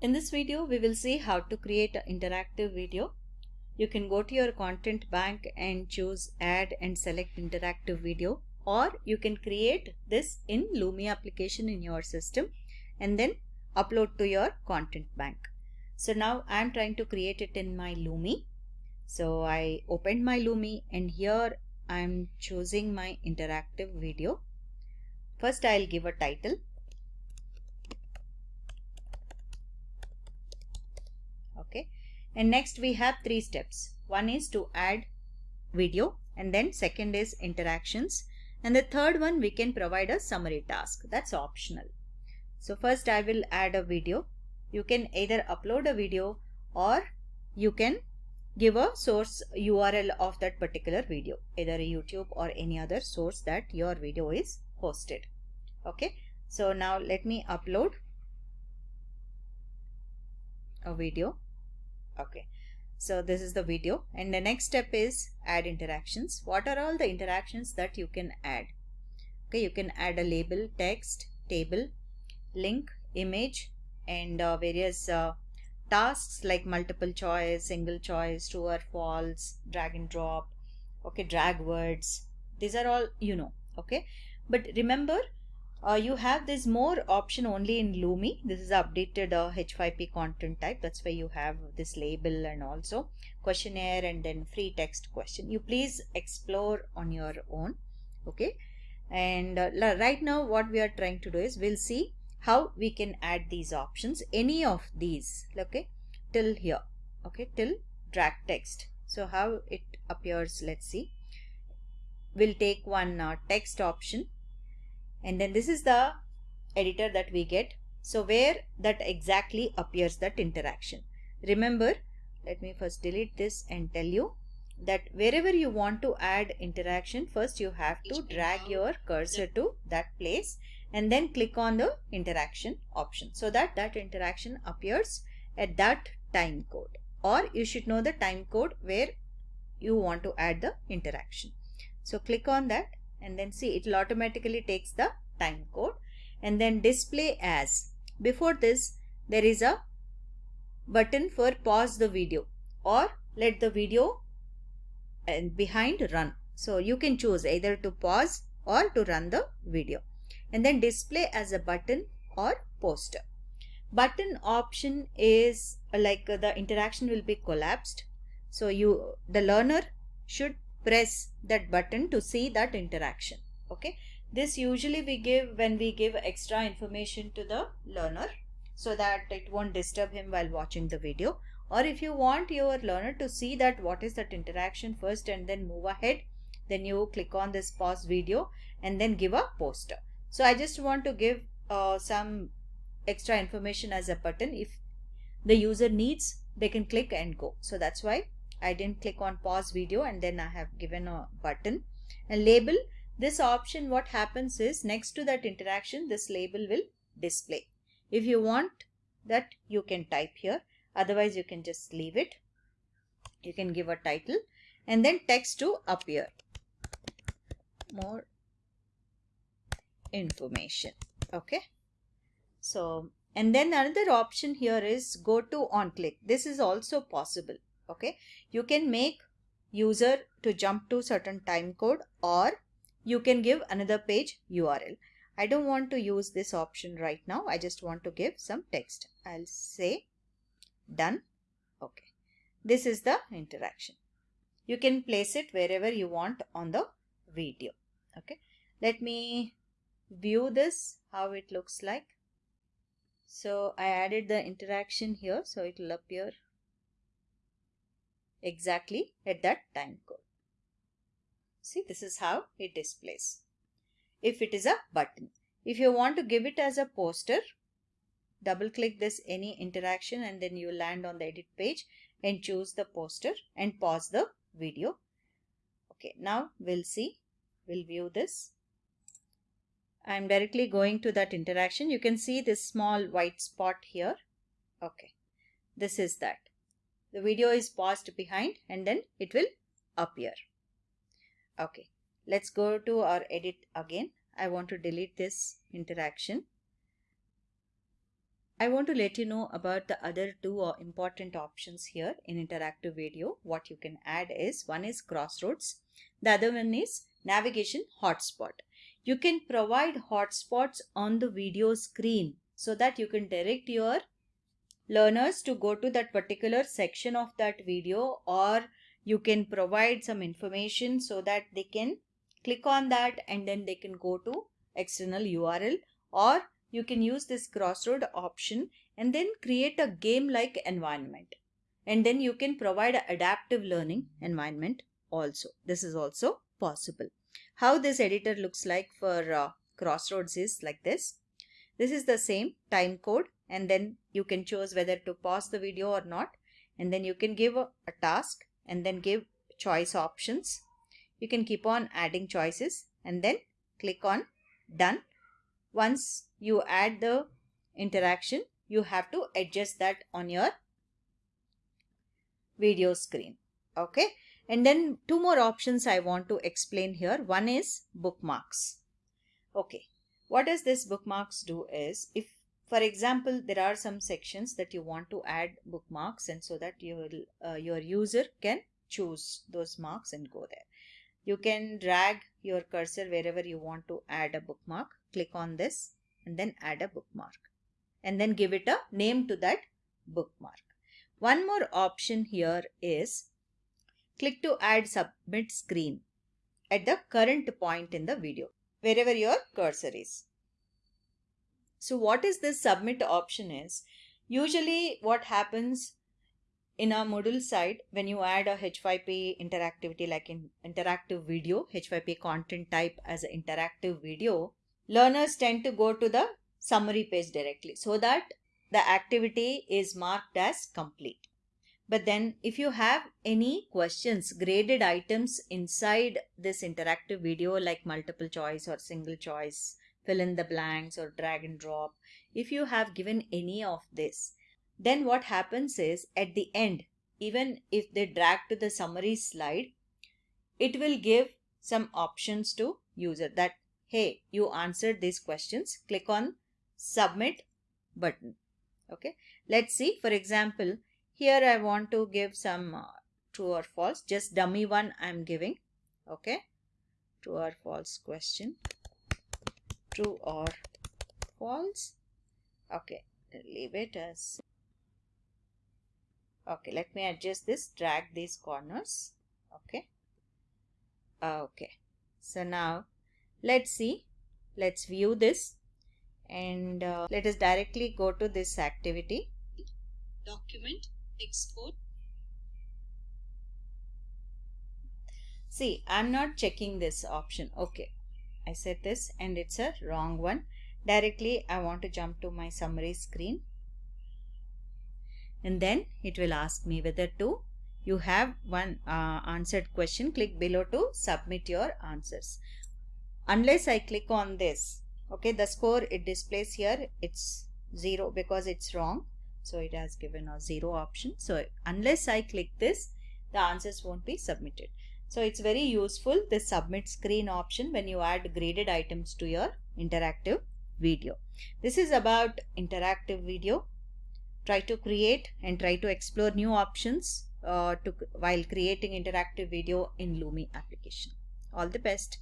In this video, we will see how to create an interactive video. You can go to your content bank and choose add and select interactive video or you can create this in Lumi application in your system and then upload to your content bank. So now I'm trying to create it in my Lumi. So I opened my Lumi and here I'm choosing my interactive video. First I'll give a title okay. And next we have three steps. One is to add video and then second is interactions. And the third one we can provide a summary task. That's optional. So first I will add a video. You can either upload a video or you can give a source URL of that particular video either YouTube or any other source that your video is hosted. Okay. So now let me upload a video okay. So this is the video. And the next step is add interactions. What are all the interactions that you can add? Okay you can add a label text table link image and uh, various uh, tasks like multiple choice single choice true or false drag and drop okay drag words. These are all you know okay? But remember uh, you have this more option only in Lumi. This is updated uh, H5P content type. That's why you have this label and also questionnaire and then free text question. You please explore on your own. Okay. And uh, right now what we are trying to do is we'll see how we can add these options. Any of these. Okay. Till here. Okay. Till drag text. So how it appears. Let's see. We'll take one uh, text option and then this is the editor that we get. So where that exactly appears that interaction. Remember let me first delete this and tell you that wherever you want to add interaction first you have to drag your cursor to that place and then click on the interaction option. So that that interaction appears at that time code. Or you should know the time code where you want to add the interaction. So click on that and then see it will automatically takes the time code. And then display as. Before this there is a button for pause the video or let the video and behind run. So you can choose either to pause or to run the video. And then display as a button or poster. Button option is like the interaction will be collapsed. So you the learner should press that button to see that interaction okay? This usually we give when we give extra information to the learner so that it won't disturb him while watching the video. Or if you want your learner to see that what is that interaction first and then move ahead then you click on this pause video and then give a poster. So i just want to give uh, some extra information as a button. If the user needs they can click and go. So that's why I didn't click on pause video and then I have given a button. And label this option what happens is next to that interaction this label will display. If you want that you can type here. Otherwise you can just leave it. You can give a title and then text to appear. More information okay? So and then another option here is go to on click. This is also possible okay? You can make user to jump to certain time code or you can give another page url i don't want to use this option right now. I just want to give some text. I'll say done. Okay. This is the interaction. You can place it wherever you want on the video. Okay? Let me view this how it looks like. So i added the interaction here so it will appear exactly at that time code. See, this is how it displays. If it is a button. If you want to give it as a poster, double click this any interaction and then you land on the edit page and choose the poster and pause the video. Okay, now we'll see, we'll view this. I'm directly going to that interaction. You can see this small white spot here. Okay, this is that the video is paused behind and then it will appear. Okay, let's go to our edit again. I want to delete this interaction. I want to let you know about the other two uh, important options here in interactive video. What you can add is one is crossroads. The other one is navigation hotspot. You can provide hotspots on the video screen so that you can direct your learners to go to that particular section of that video or you can provide some information so that they can click on that and then they can go to external URL or you can use this crossroad option and then create a game like environment. And then you can provide adaptive learning environment also. This is also possible. How this editor looks like for uh, crossroads is like this. This is the same time code and then you can choose whether to pause the video or not and then you can give a, a task and then give choice options you can keep on adding choices and then click on done once you add the interaction, you have to adjust that on your video screen. Okay. And then two more options I want to explain here. One is bookmarks. Okay. What does this bookmarks do is if for example, there are some sections that you want to add bookmarks and so that your, uh, your user can choose those marks and go there. You can drag your cursor wherever you want to add a bookmark. Click on this and then add a bookmark and then give it a name to that bookmark. One more option here is click to add submit screen at the current point in the video wherever your cursor is. So what is this submit option is usually what happens in our Moodle site, when you add a H5P interactivity like in interactive video, H5P content type as an interactive video, learners tend to go to the summary page directly so that the activity is marked as complete. But then if you have any questions, graded items inside this interactive video like multiple choice or single choice, fill in the blanks or drag and drop, if you have given any of this, then what happens is at the end, even if they drag to the summary slide, it will give some options to user that, hey, you answered these questions, click on submit button. Okay, let's see, for example, here I want to give some uh, true or false, just dummy one I'm giving. Okay, true or false question, true or false. Okay, leave it as. Okay let me adjust this drag these corners. Okay. Okay so now let's see. Let's view this and uh, let us directly go to this activity. Document export. See i'm not checking this option. Okay i said this and it's a wrong one. Directly i want to jump to my summary screen. And then it will ask me whether to you have one uh, answered question click below to submit your answers. Unless I click on this okay the score it displays here it's zero because it's wrong. So it has given a zero option. So unless I click this the answers won't be submitted so it's very useful this submit screen option when you add graded items to your interactive video this is about interactive video try to create and try to explore new options uh, to while creating interactive video in Lumi application. All the best.